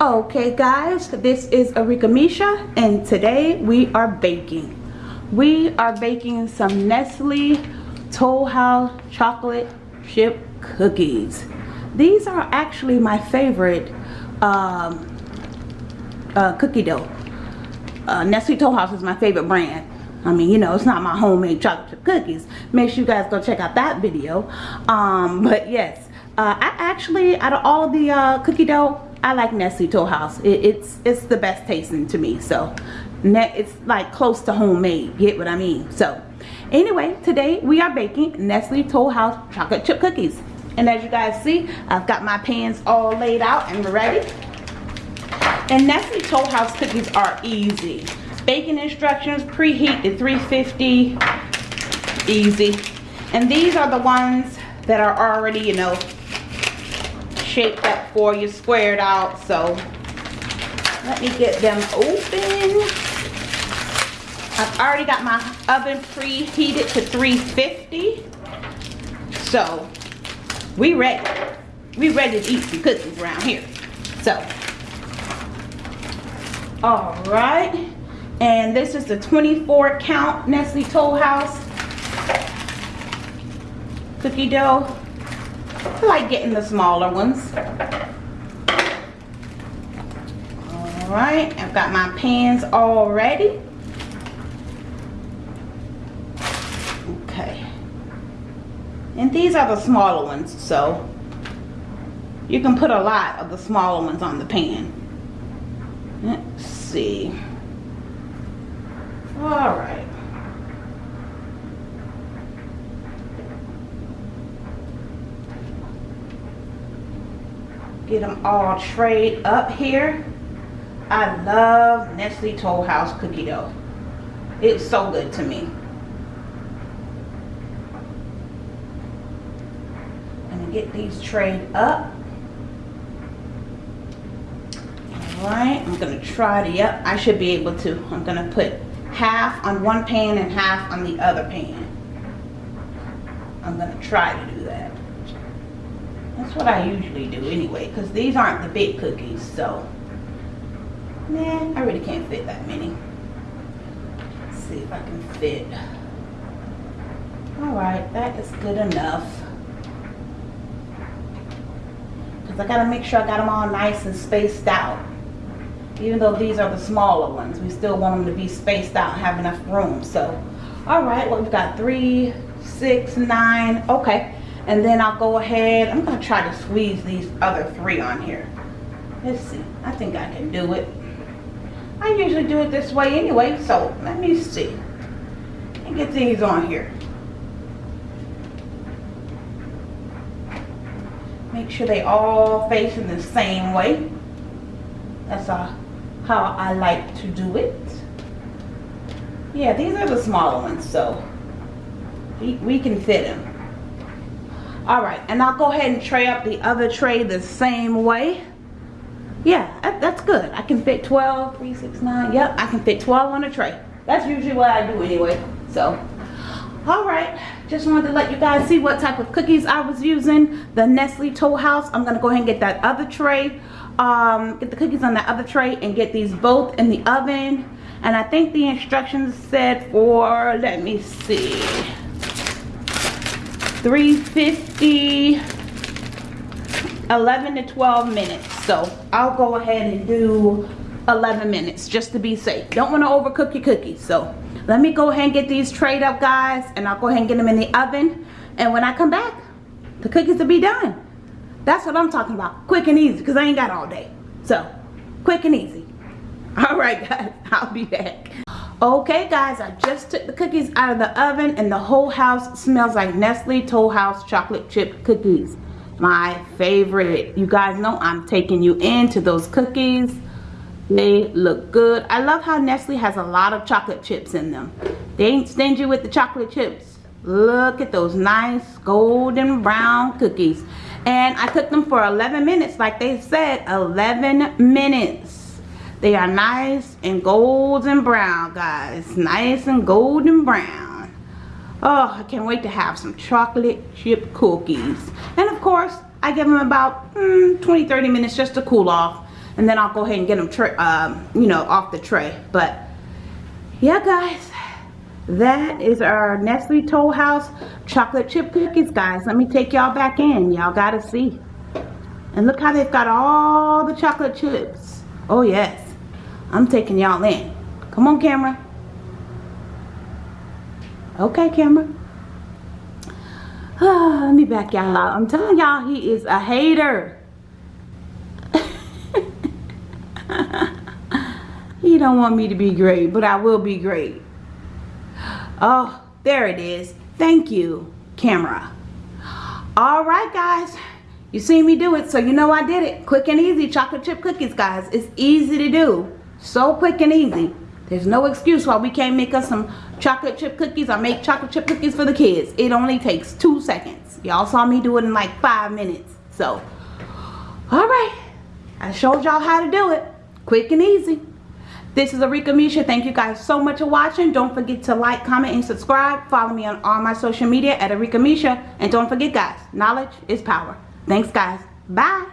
Okay guys, this is Arika Misha and today we are baking. We are baking some Nestle Toll House chocolate chip cookies. These are actually my favorite um, uh, cookie dough. Uh, Nestle Toll House is my favorite brand. I mean, you know, it's not my homemade chocolate chip cookies. Make sure you guys go check out that video. Um, but yes, uh, I actually, out of all the uh, cookie dough, I like Nestle Toll House. It, it's it's the best tasting to me. So, it's like close to homemade. Get what I mean? So, anyway, today we are baking Nestle Toll House chocolate chip cookies. And as you guys see, I've got my pans all laid out and ready. And Nestle Toll House cookies are easy. Baking instructions, preheat to 350, easy. And these are the ones that are already, you know, shaped up for you, squared out. So let me get them open. I've already got my oven preheated to 350. So we ready. We ready to eat some cookies around here. So, all right. And this is the 24 count Nestle Toll House cookie dough. I like getting the smaller ones. Alright, I've got my pans all ready. Okay. And these are the smaller ones, so you can put a lot of the smaller ones on the pan. Let's see. Alright. Get them all trayed up here. I love Nestle Toll House cookie dough. It's so good to me. I'm gonna get these trayed up. Alright, I'm gonna try to, yep, I should be able to. I'm gonna put half on one pan and half on the other pan. I'm gonna try to do that. That's what I usually do anyway, because these aren't the big cookies, so. Man, I really can't fit that many. Let's see if I can fit. Alright, that is good enough. Because I got to make sure I got them all nice and spaced out. Even though these are the smaller ones, we still want them to be spaced out and have enough room. So, alright, well we've got three, six, nine. Okay. And then I'll go ahead, I'm to try to squeeze these other three on here. Let's see, I think I can do it. I usually do it this way anyway, so let me see. And get these on here. Make sure they all face in the same way. That's uh, how I like to do it. Yeah, these are the smaller ones, so we, we can fit them all right and I'll go ahead and tray up the other tray the same way. Yeah that, that's good. I can fit 12 3 6 9 yep I can fit 12 on a tray. That's usually what I do anyway so. All right just wanted to let you guys see what type of cookies I was using. The Nestle Toll House I'm gonna go ahead and get that other tray um, get the cookies on that other tray and get these both in the oven. And I think the instructions said for let me see 350 11 to 12 minutes. So I'll go ahead and do 11 minutes just to be safe. Don't want to overcook your cookies so let me go ahead and get these trayed up guys and I'll go ahead and get them in the oven. And when I come back the cookies will be done. That's what I'm talking about quick and easy because I ain't got all day. So quick and easy. All right guys I'll be back Okay guys, I just took the cookies out of the oven and the whole house smells like Nestle Toll House chocolate chip cookies. My favorite. You guys know I'm taking you into those cookies. They look good. I love how Nestle has a lot of chocolate chips in them. They ain't stingy with the chocolate chips. Look at those nice golden brown cookies. And I cooked them for 11 minutes like they said, 11 minutes. They are nice and golden brown, guys. Nice and golden brown. Oh, I can't wait to have some chocolate chip cookies. And of course, I give them about mm, 20, 30 minutes just to cool off. and then I'll go ahead and get them, um, you know, off the tray. But yeah, guys, that is our Nestle Toll House chocolate chip cookies, guys. Let me take y'all back in. Y'all gotta see. And look how they've got all the chocolate chips. Oh yes, I'm taking y'all in. Come on, camera. Okay, camera. Let me back y'all out. I'm telling y'all, he is a hater. he don't want me to be great, but I will be great. Oh, there it is. Thank you, camera. All right, guys. You seen me do it, so you know I did it. Quick and easy chocolate chip cookies, guys. It's easy to do. So quick and easy. There's no excuse why we can't make us some chocolate chip cookies or make chocolate chip cookies for the kids. It only takes two seconds. Y'all saw me do it in like five minutes. So, all right. I showed y'all how to do it. Quick and easy. This is Arika Misha. Thank you guys so much for watching. Don't forget to like, comment, and subscribe. Follow me on all my social media at Arika Misha. And don't forget, guys, knowledge is power. Thanks, guys. Bye.